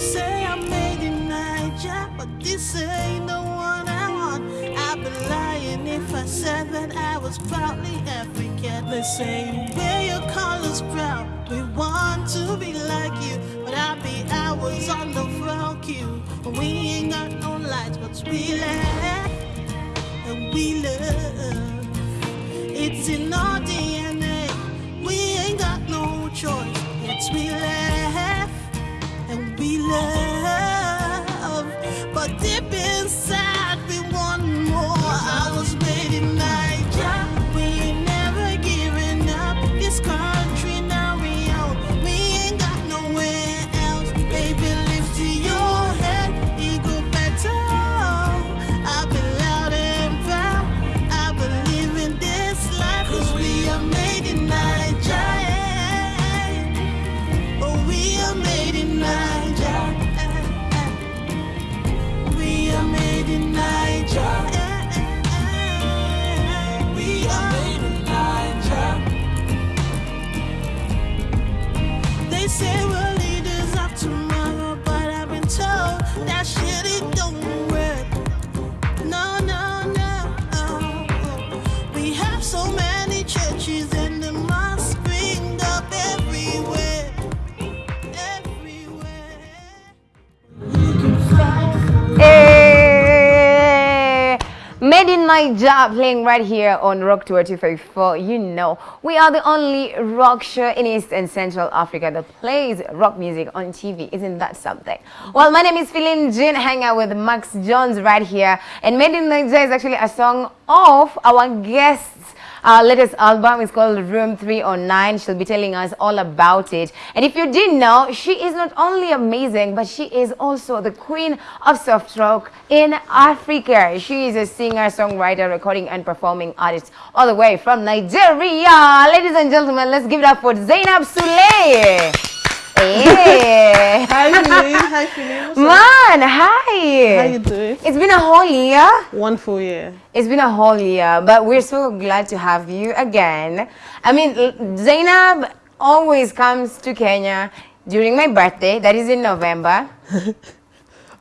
say I'm made in Naija, but this ain't the one I want. I'd be lying if I said that I was proudly African. They say wear your colors proud. We want to be like you, but I'll be hours on the front queue. But we ain't got no lights, but we laugh and we love. It's in our DNA. We ain't got no choice. It's we In Naija playing right here on Rock Tour 254. You know, we are the only rock show in East and Central Africa that plays rock music on TV. Isn't that something? Well, my name is Philin Jin, hang out with Max Jones right here. And Made in Naija is actually a song of our guests our latest album is called Room 309. She'll be telling us all about it. And if you didn't know, she is not only amazing, but she is also the queen of soft rock in Africa. She is a singer, songwriter, recording and performing artist all the way from Nigeria. Ladies and gentlemen, let's give it up for Zainab Sule. Hey. Hi, Philly. Hi, Philly. Man, hi. How you doing? It's been a whole year. One full year. It's been a whole year, but we're so glad to have you again. I mean, Zainab always comes to Kenya during my birthday, that is in November.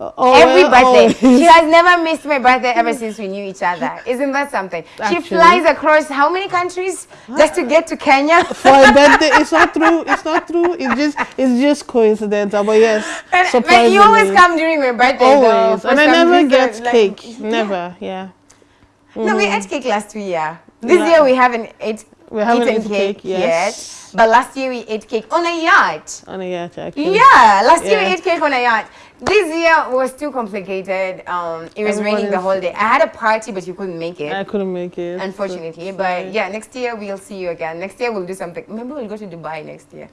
Oh, Every well, birthday. always. She has never missed my birthday ever since we knew each other. Isn't that something? She flies across how many countries just to get to Kenya? For a birthday, it's not true. It's not true. It's just, it's just coincidental. But yes, But you always come during my birthday, Always, though. and I never reason, get like- cake. Never. Yeah. No, we ate cake last year. This year we haven't ate, We haven't eaten cake, cake, yet. But last year we ate cake on a yacht. On a yacht, actually. Yeah, last year we ate cake on a yacht. This year was too complicated. Um, it was Everyone raining the whole day. I had a party, but you couldn't make it, I couldn't make it. unfortunately. so But yeah, next year we'll see you again. Next year we'll do something. Maybe we'll go to Dubai next year.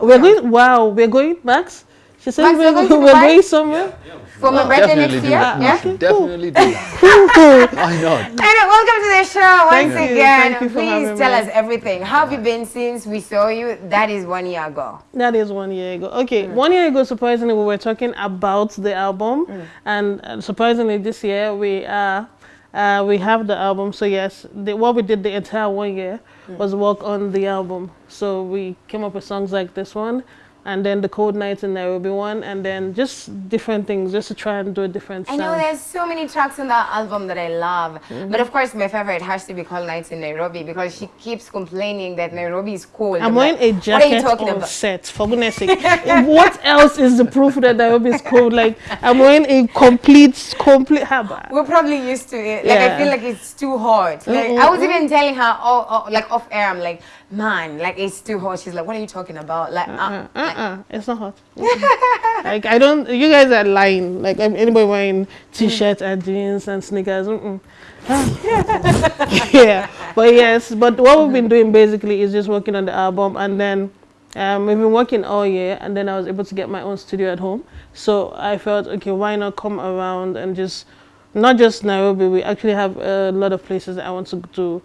We're going. Wow, we're going, Max. She said we're, you're going to we're Dubai? going somewhere. For my birthday next year. that. Yeah. We should definitely do that. Why not? And welcome to the show once Thank you. again. Thank you for Please having tell me. us everything. How have you been since we saw you? That is one year ago. That is one year ago. Okay, Mm. one year ago, surprisingly, we were talking about the album, and uh, surprisingly, this year we are. Uh, we have the album, so yes, the, what we did the entire one year Mm. was work on the album. So we came up with songs like this one, and then the Cold Nights in Nairobi one, and then just different things, just to try and do a different I know there's so many tracks on that album that I love. But of course, my favorite has to be Cold Nights in Nairobi because she keeps complaining that Nairobi is cold. I'm like, wearing a What are you talking about? set, for goodness sake. what else is the proof that Nairobi is cold? Like, I'm wearing a complete, complete haba. We're probably used to it. Like I feel like it's too hot. Like I was even telling her, oh, oh, like off air, I'm like, man, like it's too hot. She's like, what are you talking about? Like, uh, Uh, uh, it's not hot. like I don't. You guys are lying. Like anybody wearing t-shirts and jeans and sneakers. Yeah, but yes. But what we've been doing basically is just working on the album, and then um, we've been working all year, and then I was able to get my own studio at home. So I felt okay, why not come around and just not just Nairobi. We actually have a lot of places that I want to do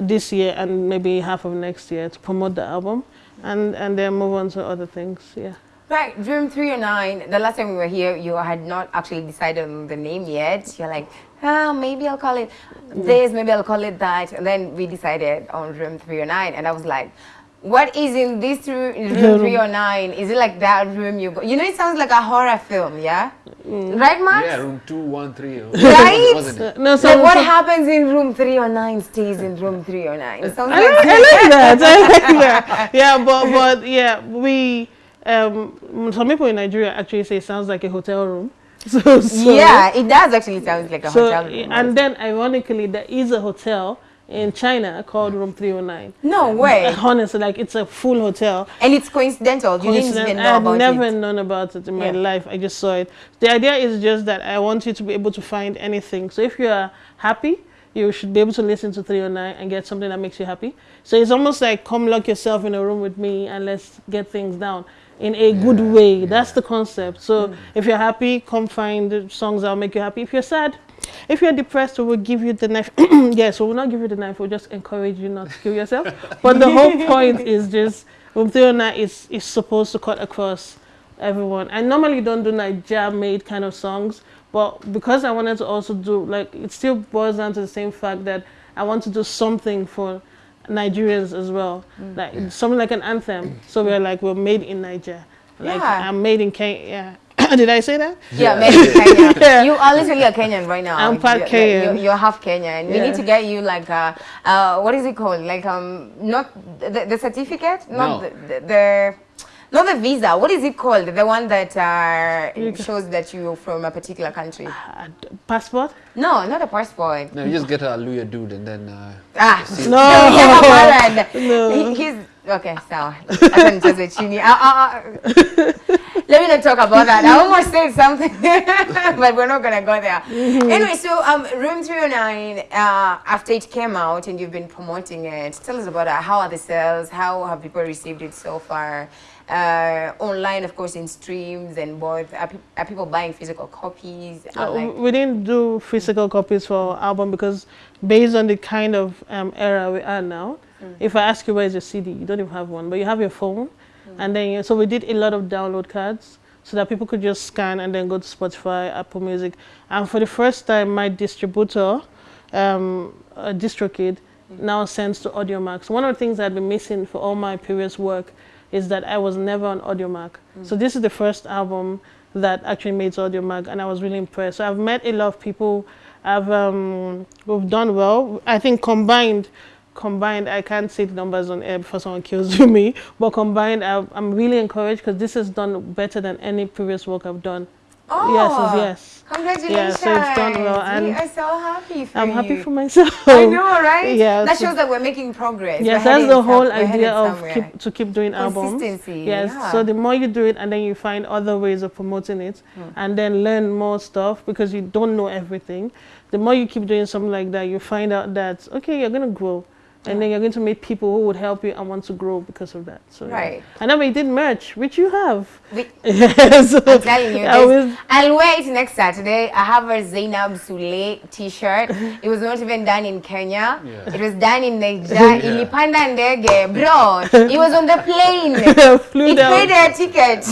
this year and maybe half of next year to promote the album, and and then move on to other things. Yeah. Right, Room 309, the last time we were here, you had not actually decided on the name yet. You're like, ah, maybe I'll call it this, maybe I'll call it that. And then we decided on Room 309. And I was like, What is in this room, room 309? Is it like that room you go? You know, it sounds like a horror film, yeah? Mm. Right, Max? Yeah, room 213. Right? Wasn't it? Uh, no, Like what some- happens in room 309 stays in room 309. It uh, sounds I like like, I like that. I like that. Yeah, but but yeah, we um some people in Nigeria actually say it sounds like a hotel room. So, so yeah, it does actually sound like a So hotel room. and then ironically, there is a hotel in China called Room 309. no way. Honestly, like it's a full hotel. And it's coincidental. You didn't even know I've about never it. known about it in my Yeah. life. I just saw it. The idea is just that I want you to be able to find anything. So if you are happy, you should be able to listen to 309 and get something that makes you happy. So it's almost like come lock yourself in a room with me and let's get things down in a good Yeah, way. That's the concept. So Mm. if you're happy, come find songs that'll make you happy. If you're sad, if you're depressed, we will give you the knife. yes, we will not give you the knife. We'll just encourage you not to kill yourself. but the whole point is just Room 309 is, is supposed to cut across everyone. I normally don't do like jam made kind of songs, but because I wanted to also do like it still boils down to the same fact that I want to do something for Nigerians as well, mm. like Yeah. something like an anthem. So we're like we're made in Naija. Like Yeah. I'm made in Kenya. Yeah. Did I say that? Yeah, Yeah. maybe Kenya. Yeah. You are literally a Kenyan right now. I'm part You're- Kenyan. You're, you're half Kenyan. We need to get you like a, uh, what is it called? Like um, not the, the certificate, not No. the, the, the not the visa. What is it called? The one that uh, shows that you're from a particular country. Uh, passport? No, not a passport. No, you just get a Luya dude and then uh, Ah, see- No. yeah, No. He, he's okay. So I can just chini. Uh, uh, uh. Let me not talk about that. I almost said something, but we're not gonna go there. Anyway, so um, Room 309, uh, after it came out and you've been promoting it, tell us about it. How are the sales? How have people received it so far? Uh, online, of course, in streams and both. Are, pe- are people buying physical copies? Uh, like- we didn't do physical copies for our album because based on the kind of um, era we are now, if I ask you where's your CD, you don't even have one, but you have your phone. And then, you- so we did a lot of download cards so that people could just scan and then go to Spotify, Apple Music. And for the first time, my distributor, um, uh, DistroKid, now sends to Audiomack. One of the things I've been missing for all my previous work is that I was never on Audiomack. So this is the first album that actually made Audiomack, and I was really impressed. So I've met a lot of people. I've um, we've done well. I think combined, combined, I can't say the numbers on air before someone kills me. But combined, I, I'm really encouraged because this has done better than any previous work I've done. oh, Yes, yes. Congratulations. Yeah, so it's done well, we and are so happy for I'm you. happy for myself. I know, right? Yeah, That so- shows that we're making progress. Yes, We're that's the whole idea of keep, to keep doing albums. Consistency, Yes, yeah. so the more you do it and then you find other ways of promoting it Hmm. and then learn more stuff because you don't know everything. The more you keep doing something like that, you find out that, okay, you're going to grow. And then you're going to meet people who would help you and want to grow because of that. So, yeah. Right. And then we did merch, which you have. We- yes. I'm telling you, I this, was- I'll wear it next Saturday. I have a Zainab Sule t-shirt. It was not even done in Kenya. Yeah. It was done in Nigeria. Ilipanda ndege, bro. It was on the plane. flew it down. paid their ticket.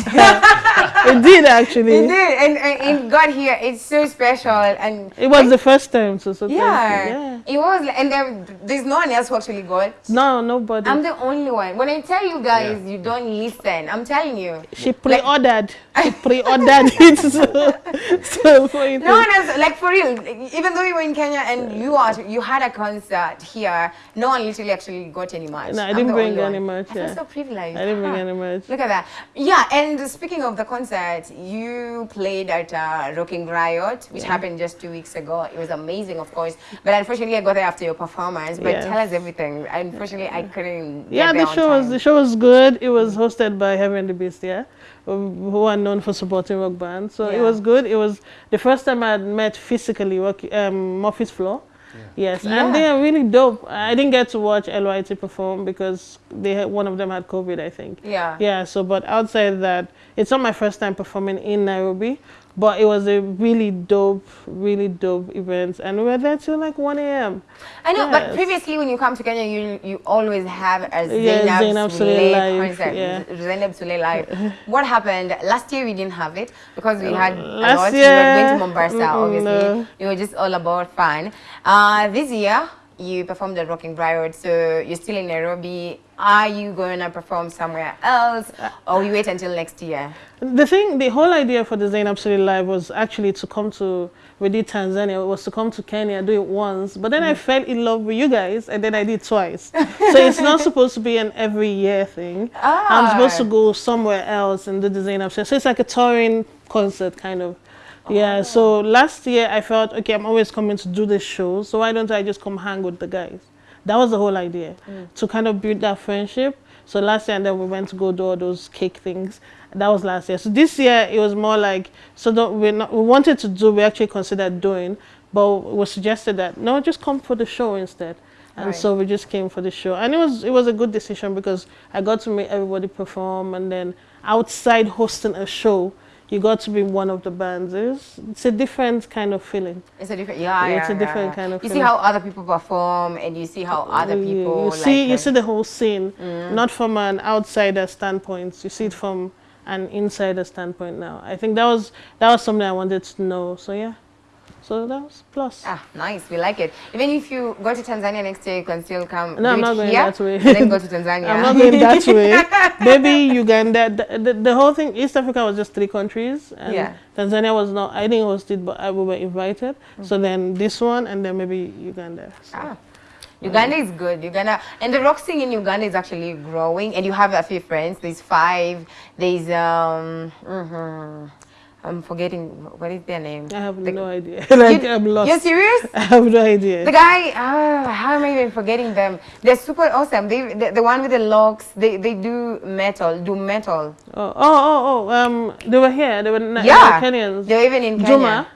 it did actually. it did, and, and it got here. It's so special, and It was the first time, so, so yeah, yeah. it was. And there, there's no one else who actually got. No, nobody. I'm the only one. When I tell you guys, you don't listen. I'm telling you. She pre-ordered. She pre-ordered it. So, so for it No one else, like for real. Even though you were in Kenya and you are, you had a concert here, no one literally actually got any merch. No, I I'm didn't bring any one. merch, I feel so privileged. I didn't bring any merch. Look at that. Yeah, and speaking of the concert, you played at uh, Rocking Riot, which happened just two weeks ago. It was amazing, of course. But unfortunately, I got there after your performance. But Yeah. tell us everything. Unfortunately, I couldn't. Yeah, get the on show was the show was good. It was hosted by Heaven and the Beast, yeah, who who are known for supporting rock bands. So it was good. It was the first time I had met physically rock, um, Murphy's Floor. Yes, Yeah. and they are really dope. I didn't get to watch LYT perform because they had, one of them had COVID, I think. Yeah. Yeah, so but outside that, it's not my first time performing in Nairobi, but it was a really dope, really dope event, and we were there till like 1 a.m. I know, but previously when you come to Kenya, you you always have a Yeah, Zainab, Zainab live, concert. yeah. Zainab Sule live. what happened last year? We didn't have it because we had a Uh, last lot. we were going to Mombasa, obviously. no. We were just all about fun. Uh, this year, you performed at Rocking Briarwood, so you're still in Nairobi. Are you going to perform somewhere else, or you wait until next year? The thing, the whole idea for the Zainab Sule Live was actually to come to, we did Tanzania, was to come to Kenya, do it once, but then I fell in love with you guys, and then I did twice. so it's not supposed to be an every year thing. Ah. I'm supposed to Ah. go somewhere else and do the Zainab Sule. So it's like a touring concert kind of. Yeah, oh. so last year I felt, okay, I'm always coming to do this show, so why don't I just come hang with the guys? That was the whole idea, mm. to kind of build that friendship. So last year, and then we went to go do all those cake things. That was last year. So this year, it was more like, so don't, we're not, we wanted to do, we actually considered doing, but it was suggested that, no, just come for the show instead. And Right. so we just came for the show. And it was, it was a good decision because I got to make everybody perform. And then outside hosting a show, you got to be one of the bands. It's, it's a different kind of feeling. It's a different, yeah, Yeah, yeah, it's a different yeah. kind of You see how other people perform, and you see how other You- people you like see you see the whole scene Mm. not from an outsider standpoint you see it from an insider standpoint now i think that was that was something i wanted to know so yeah so that was plus Ah, nice. We like it. Even if you go to Tanzania next year, you can still come. No, I'm not going here, that way. then go to Tanzania. i'm not going that way maybe uganda the, the, the whole thing east africa was just three countries and Yeah. tanzania was not i think it was it but I, we were invited so then this one and then maybe uganda so. Ah. Uganda is good. Uganda and the rock scene in Uganda is actually growing. And you have a few friends. There's five. There's um. mhm. I'm forgetting what is their name. i have The- no idea like You- i'm lost You're serious? i have no idea The guy, ah, how am I even forgetting them? They're super awesome. They, the, the one with the locks, they, they do metal, do metal. Oh, oh, oh, oh, um, they were here. They were, yeah, Kenyans. They're even in Kenya. Duma?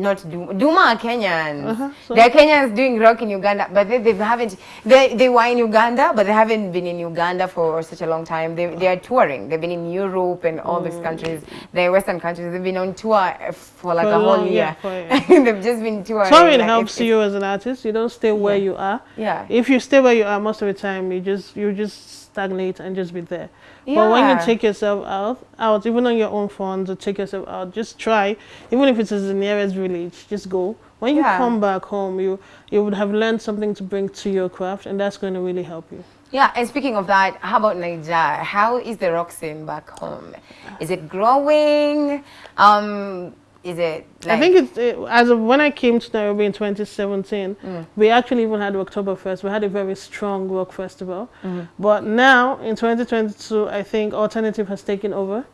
Not Duma. Duma are Kenyans. Uh-huh, so- They're Kenyans doing rock in Uganda, but they, they haven't. They they were in Uganda, but they haven't been in Uganda for such a long time. They they are touring. They've been in Europe and all these countries. They're Western countries. They've been on tour for like For a whole long, year. yeah. They've just been touring. Touring like, helps it's- you as an artist. You don't stay where Yeah. you are. Yeah. If you stay where you are most of the time, you just you just stagnate and just be there. But when you take yourself out, out even on your own funds, or take yourself out, just try. Even if it's the nearest village, just go. When you Yeah. come back home, you you would have learned something to bring to your craft, and that's going to really help you. Yeah, and speaking of that, how about Niger? How is the rock scene back home? Is it growing? Um, is it? Like, I think it's it, as of when I came to Nairobi in 2017, Mm. we actually even had Oktoberfest. We had a very strong rock festival. Mm-hmm. But now in 2022, I think alternative has taken over,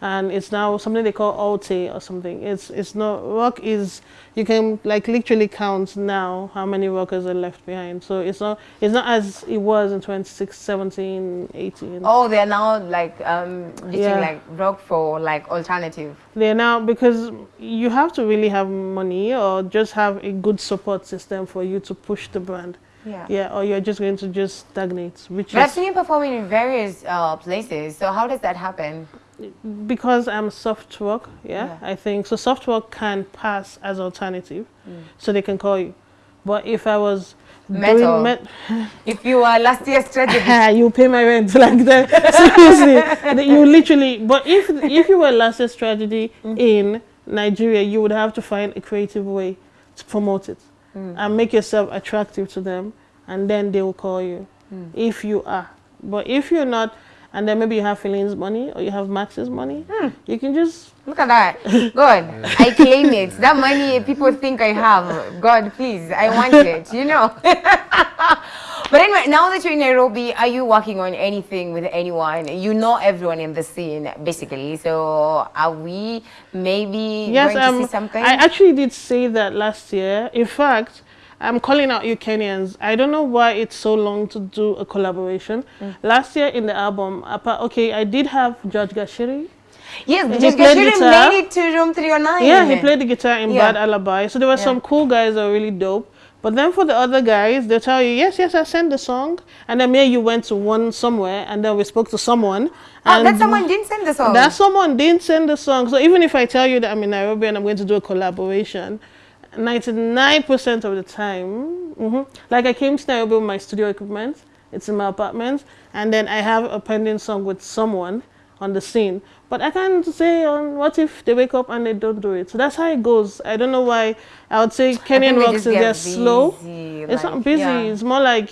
and it's now something they call Alte or something. It's it's not rock is you can like literally count now how many rockers are left behind. So it's not it's not as it was in 2017, 18. Oh, they're now like um, ditching Yeah. like rock for like alternative. They're now because you have to really have money or just have a good support system for you to push the brand. Yeah. Yeah, or you're just going to just stagnate, which But I've seen you performing in various uh, places. So how does that happen? Because I'm soft rock, Yeah, Yeah. I think so. Soft rock can pass as alternative, Mm. so they can call you. But if I was Metal. met- If you are last year's strategy, you pay my rent like that. Seriously, you literally. But if if you were last year's tragedy Mm. in Nigeria, you would have to find a creative way to promote it Mm. and make yourself attractive to them, and then they will call you Mm. if you are. But if you're not, and then maybe you have Philine's money or you have Max's money, Hmm. you can just look at that. God, I claim it. That money people think I have. God, please, I want it. You know. But anyway, now that you're in Nairobi, are you working on anything with anyone? You know everyone in the scene, basically. So are we maybe Yes, going to um, see something? I actually did say that last year. In fact, I'm calling out you Kenyans. I don't know why it's so long to do a collaboration. Mm. Last year in the album, okay, I did have George Gashiri. yes, he Jessica played guitar. made it to room 309. Yeah, he played the guitar in Yeah. Bad Alibi. So there were Yeah. some cool guys that were really dope. But then for the other guys, they'll tell you, yes, yes, I sent the song. And then maybe you went to one somewhere, and then we spoke to someone. Oh, and that someone didn't send the song. that someone didn't send the song. So even if I tell you that I'm in Nairobi and I'm going to do a collaboration, 99% of the time, mhm, like I came to Nairobi with my studio equipment, it's in my apartment, and then I have a pending song with someone on the scene. But I can't say on what if they wake up and they don't do it. So that's how it goes. I don't know why. I would say Kenyan rocks is they're slow. busy, It's not busy. yeah. It's more like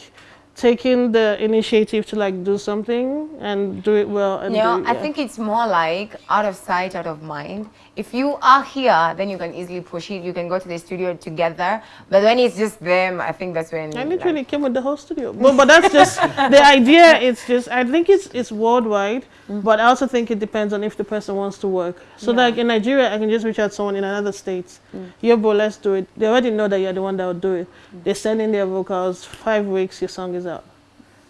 taking the initiative to like do something and do it well. And You know, do it, I think it's more like out of sight, out of mind. If you are here, then you can easily push it. You can go to the studio together. But when it's just them, I think that's when. I like- literally came with the whole studio. But, but that's just the idea. It's just I think it's it's worldwide, but I also think it depends on if the person wants to work. So Yeah. like in Nigeria, I can just reach out to someone in another state. Mm. Yeah, bro, let's do it. They already know that you're the one that will do it. They send in their vocals. Five weeks, your song is out.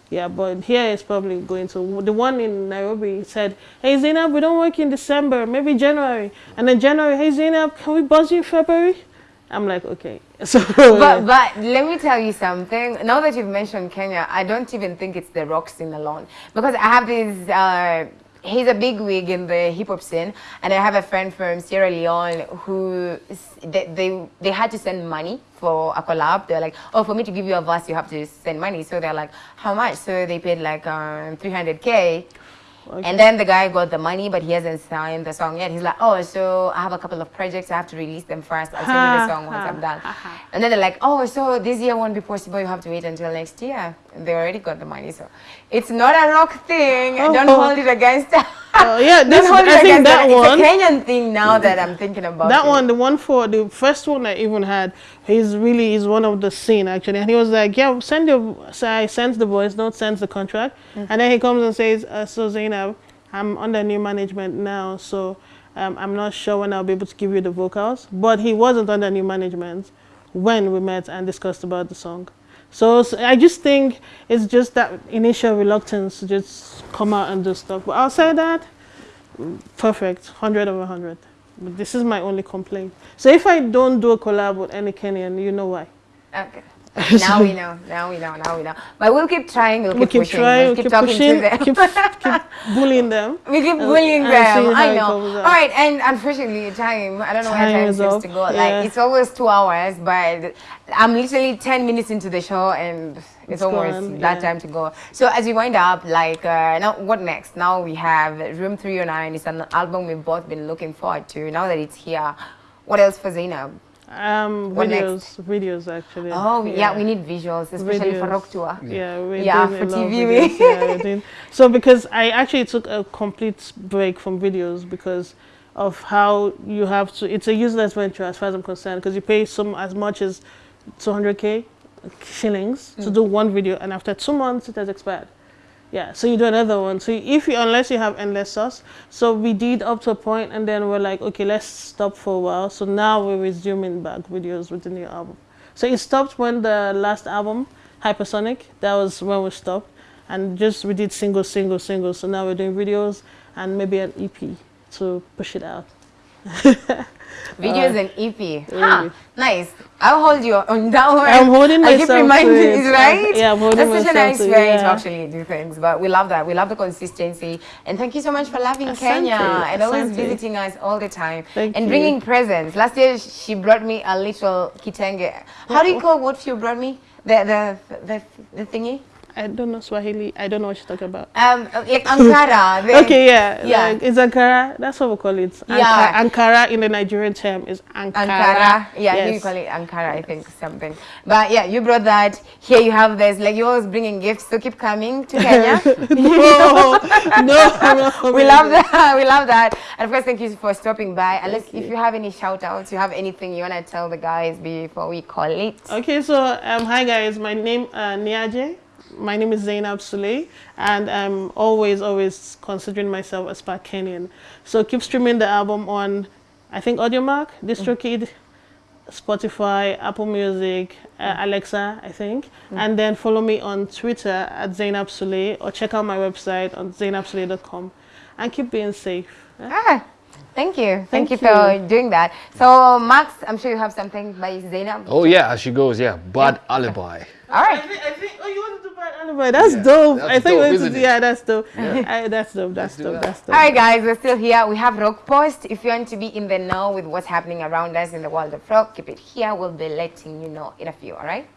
Yeah, but here it's probably going to the one in Nairobi said, "Hey Zainab, we don't work in December, maybe January." And then January, "Hey Zainab, can we buzz you in February?" I'm like, "Okay." So But but let me tell you something. Now that you've mentioned Kenya, I don't even think it's the rock scene alone because I have these Uh, he's a big wig in the hip hop scene, and I have a friend from Sierra Leone who they, they they had to send money for a collab. They're like, oh, for me to give you a verse, you have to send money. So they're like, how much? So they paid like um, 300k. And then the guy got the money, but he hasn't signed the song yet. He's like, oh, so I have a couple of projects. I have to release them first. I'll send you the song once I'm done. And then they're like, oh, so this year won't be possible. You have to wait until next year. They already got the money. So it's not a rock thing. Oh. Don't Oh. hold it against Oh, yeah, this, I think against that one. It's a Kenyan thing now that I'm thinking about. That it. one, the one for the first one I even had, he's really is one of the scene actually, and he was like, "Yeah, send your." So I sent the voice note, sends the contract, Mm. and then he comes and says, uh, "So Zainab, I'm under new management now, so um, I'm not sure when I'll be able to give you the vocals." But he wasn't under new management when we met and discussed about the song. So, I just think it's just that initial reluctance to just come out and do stuff. But outside that, perfect, 100 over 100. But this is my only complaint. So if I don't do a collab with any Kenyan, you know why. Okay. now we know. Now we know. Now we know. But we'll keep trying. We'll keep, We keep pushing. trying, we'll keep, keep talking pushing, to them. keep, keep bullying them. We keep bullying them. I know. All right, and unfortunately, time. I don't know where Time time is seems to go. yeah. Like it's always two hours, but I'm literally ten minutes into the show, and it's, It's almost gone, that yeah. time to go. So as we wind up, like uh, now, what next? Now we have Room 309. It's an album we've both been looking forward to. Now that it's here, what else for Zainab? Um, What videos, videos actually. Oh yeah, we need visuals, especially for Videos. Rock Tour. Yeah, we're Yeah, doing for a lot of TV, videos, yeah, we're doing- so because I actually took a complete break from videos because of how you have to. It's a useless venture as far as I'm concerned because you pay some as much as 200k shillings to do one video, and after two months it has expired. Yeah, so you do another one. So if you unless you have endless sauce, so we did up to a point, and then we're like, okay, let's stop for a while. So now we're resuming back videos with the new album. So it stopped when the last album, Hypersonic, that was when we stopped, and just we did single, single, single. So now we're doing videos and maybe an EP to push it out. Videos uh, and EP. Huh, nice. I'll hold you on that one. I'm holding I keep myself to reminding you, right? Yeah, I'm holding That's such a nice way to actually do things. But we love that. We love the consistency. And thank you so much for loving Asante, Kenya and always visiting us all the time Thank and you. bringing presents. Last year she brought me a little kitenge. How do you oh. call what you brought me? The the the, the thingy? I don't know Swahili. I don't know what you're talking about. Um, like Ankara. Okay, yeah, Yeah. Like, it's Ankara. That's what we call it. Anka- Yeah. Ankara in the Nigerian term is Ankara. Ankara. Yeah, you call it Ankara, I think, something. But yeah, you brought that. Here you have this. Like, you're always bringing gifts, so keep coming to Kenya. no, no, no. we love that. We love that. And of course, thank you for stopping by. Unless if you have any shout outs, you have anything you want to tell the guys before we call it. Okay, so um, hi guys, my name uh, Niaje. My name is Zainab Sule, and I'm always, always considering myself as part Kenyan. So keep streaming the album on, I think Audiomack, DistroKid, Spotify, Apple Music, uh, Alexa, I think, and then follow me on Twitter at Zainab Sule or check out my website on zainabsule.com, and keep being safe. Ah, thank you. Thank, Thank you, for doing that. So, Max, I'm sure you have something by Zainab. Oh yeah, as she goes, yeah. Bad alibi. All right. I think, I think, oh, you wanted to buy an alibi. That's Yeah, dope. that's I think dope, we isn't it? yeah, that's dope. I, that's dope. That's do dope. that. That's dope. All right, guys, we're still here. We have Rock Post. If you want to be in the know with what's happening around us in the world of rock, keep it here. We'll be letting you know in a few, all right?